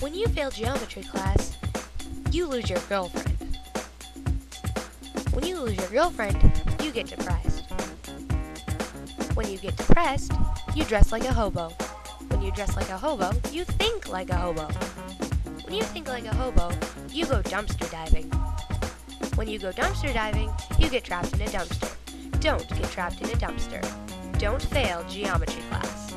When you fail geometry class, you lose your girlfriend. When you lose your girlfriend, you get depressed. When you get depressed, you dress like a hobo. When you dress like a hobo, you think like a hobo. When you think like a hobo, you go dumpster diving. When you go dumpster diving, you get trapped in a dumpster. Don't get trapped in a dumpster. Don't fail geometry class.